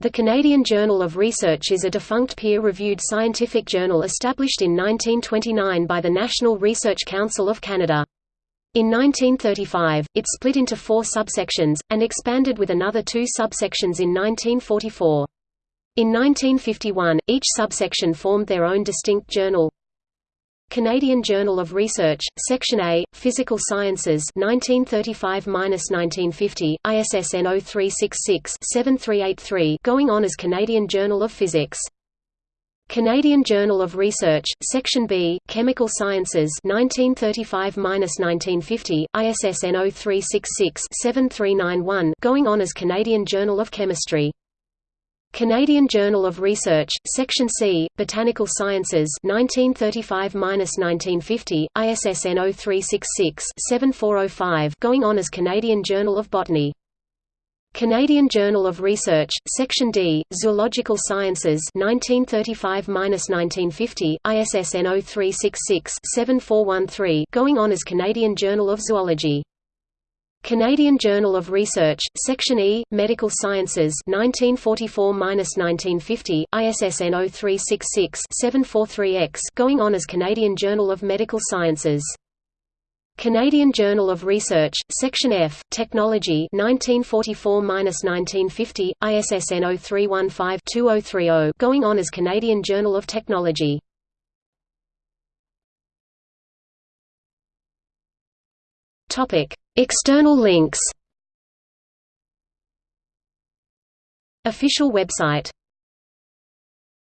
The Canadian Journal of Research is a defunct peer-reviewed scientific journal established in 1929 by the National Research Council of Canada. In 1935, it split into four subsections, and expanded with another two subsections in 1944. In 1951, each subsection formed their own distinct journal. Canadian Journal of Research, Section A, Physical Sciences 1935–1950, ISSN 0366-7383 going on as Canadian Journal of Physics. Canadian Journal of Research, Section B, Chemical Sciences 1935–1950, ISSN 0366-7391 going on as Canadian Journal of Chemistry. Canadian Journal of Research, Section C, Botanical Sciences 1935–1950, ISSN 0366-7405 going on as Canadian Journal of Botany. Canadian Journal of Research, Section D, Zoological Sciences 1935–1950, ISSN 0366-7413 going on as Canadian Journal of Zoology. Canadian Journal of Research, Section E, Medical Sciences 1944–1950, ISSN 0366-743X going on as Canadian Journal of Medical Sciences. Canadian Journal of Research, Section F, Technology 1944–1950, ISSN 0315-2030 going on as Canadian Journal of Technology. Topic External links. Official website